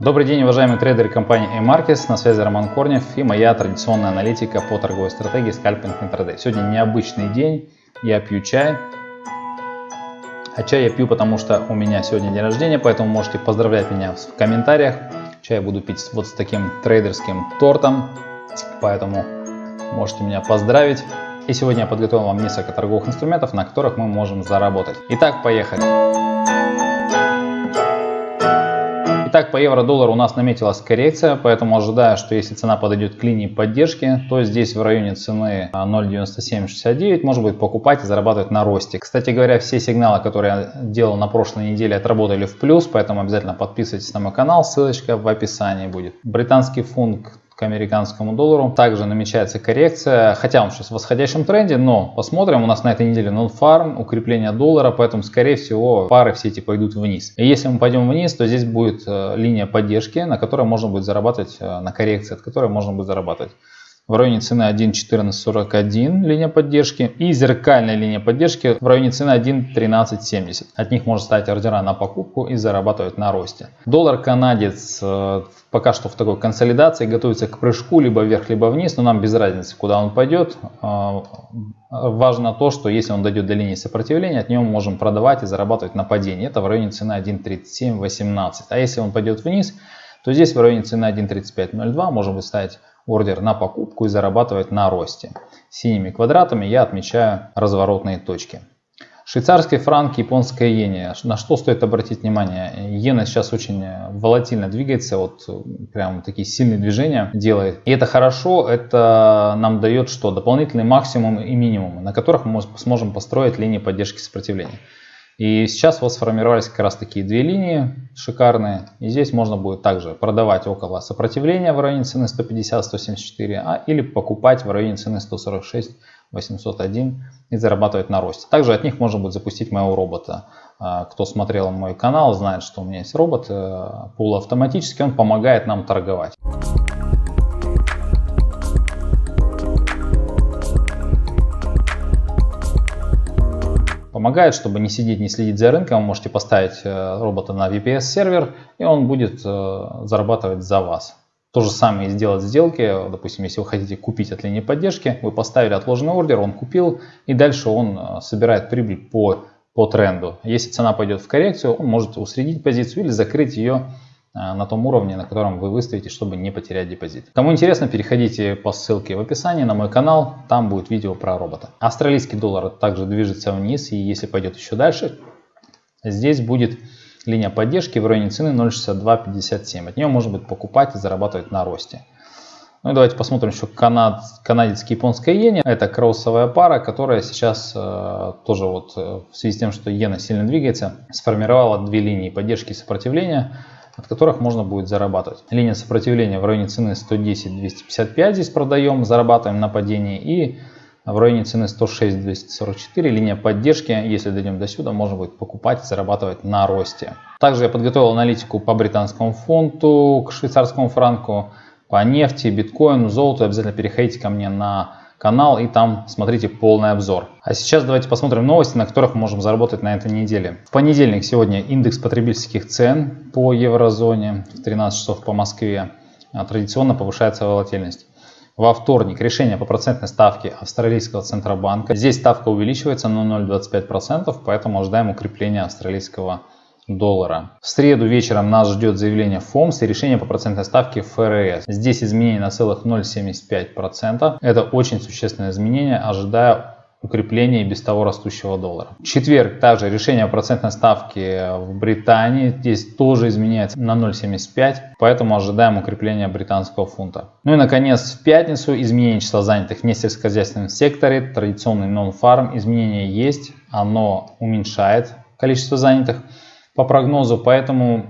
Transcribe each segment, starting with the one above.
Добрый день, уважаемые трейдеры компании A-Markets, на связи Роман Корнев и моя традиционная аналитика по торговой стратегии скальпинг интрадей. Сегодня необычный день, я пью чай. А чай я пью, потому что у меня сегодня день рождения, поэтому можете поздравлять меня в комментариях. Чай я буду пить вот с таким трейдерским тортом, поэтому можете меня поздравить. И сегодня я подготовил вам несколько торговых инструментов, на которых мы можем заработать. Итак, поехали. Итак, по евро-доллару у нас наметилась коррекция, поэтому ожидаю, что если цена подойдет к линии поддержки, то здесь в районе цены 0.9769 может быть покупать и зарабатывать на росте. Кстати говоря, все сигналы, которые я делал на прошлой неделе, отработали в плюс, поэтому обязательно подписывайтесь на мой канал, ссылочка в описании будет. Британский фунт к американскому доллару. Также намечается коррекция, хотя он сейчас в восходящем тренде, но посмотрим, у нас на этой неделе non-farm, укрепление доллара, поэтому скорее всего пары все эти пойдут вниз. И если мы пойдем вниз, то здесь будет э, линия поддержки, на которой можно будет зарабатывать, э, на коррекции, от которой можно будет зарабатывать в районе цены 1.1441 линия поддержки и зеркальная линия поддержки в районе цены 1.1370. От них можно ставить ордера на покупку и зарабатывать на росте. Доллар канадец э, пока что в такой консолидации готовится к прыжку либо вверх, либо вниз, но нам без разницы, куда он пойдет. Э, важно то, что если он дойдет до линии сопротивления, от него мы можем продавать и зарабатывать на падении. Это в районе цены 1.3718. А если он пойдет вниз, то здесь в районе цены 1.3502 можем выставить ордер на покупку и зарабатывать на росте. Синими квадратами я отмечаю разворотные точки. Швейцарский франк, японская иена. На что стоит обратить внимание? Иена сейчас очень волатильно двигается, вот прям такие сильные движения делает. И это хорошо, это нам дает что? Дополнительный максимум и минимум, на которых мы сможем построить линии поддержки сопротивления. И сейчас вот сформировались как раз такие две линии шикарные. И здесь можно будет также продавать около сопротивления в районе цены 150-174, а или покупать в районе цены 146 801 и зарабатывать на росте. Также от них можно будет запустить моего робота. А, кто смотрел мой канал, знает, что у меня есть робот э, полуавтоматический, он помогает нам торговать. Помогает, чтобы не сидеть, не следить за рынком. Вы можете поставить э, робота на VPS сервер, и он будет э, зарабатывать за вас. То же самое сделать сделки. Допустим, если вы хотите купить от линии поддержки, вы поставили отложенный ордер, он купил, и дальше он э, собирает прибыль по, по тренду. Если цена пойдет в коррекцию, он может усредить позицию или закрыть ее на том уровне, на котором вы выставите, чтобы не потерять депозит. Кому интересно, переходите по ссылке в описании на мой канал, там будет видео про робота. Австралийский доллар также движется вниз, и если пойдет еще дальше, здесь будет линия поддержки в районе цены 0.6257. От нее можно будет покупать и зарабатывать на росте. Ну и давайте посмотрим еще канад, канадец японская иена. Это кроссовая пара, которая сейчас э, тоже вот э, в связи с тем, что иена сильно двигается, сформировала две линии поддержки и сопротивления от которых можно будет зарабатывать. Линия сопротивления в районе цены 110-255 здесь продаем, зарабатываем на падении. И в районе цены 106-244 линия поддержки, если дойдем до сюда, можно будет покупать зарабатывать на росте. Также я подготовил аналитику по британскому фунту, к швейцарскому франку, по нефти, биткоину, золоту. Обязательно переходите ко мне на канал и там смотрите полный обзор. А сейчас давайте посмотрим новости, на которых мы можем заработать на этой неделе. В понедельник сегодня индекс потребительских цен по еврозоне в 13 часов по Москве. А традиционно повышается волатильность. Во вторник решение по процентной ставке австралийского центробанка. Здесь ставка увеличивается на 0,25%, поэтому ожидаем укрепления австралийского доллара. В среду вечером нас ждет заявление ФОМС и решение по процентной ставке ФРС. Здесь изменение на целых 0,75%. Это очень существенное изменение, ожидая укрепления и без того растущего доллара. В четверг также решение о процентной ставке в Британии. Здесь тоже изменяется на 0,75, поэтому ожидаем укрепления британского фунта. Ну и наконец в пятницу изменение числа занятых в несельскохозяйственном секторе. Традиционный non-farm изменение есть, оно уменьшает количество занятых по прогнозу, поэтому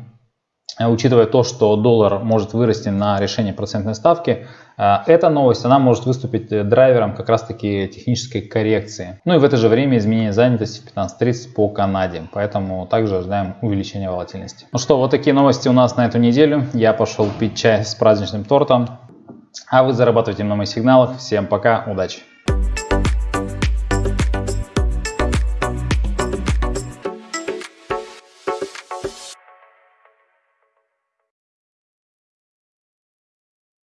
э, учитывая то, что доллар может вырасти на решение процентной ставки, э, эта новость она может выступить э, драйвером как раз таки технической коррекции. Ну и в это же время изменение занятости в 15.30 по Канаде, поэтому также ожидаем увеличения волатильности. Ну что, вот такие новости у нас на эту неделю. Я пошел пить чай с праздничным тортом, а вы зарабатываете на моих сигналах. Всем пока, удачи!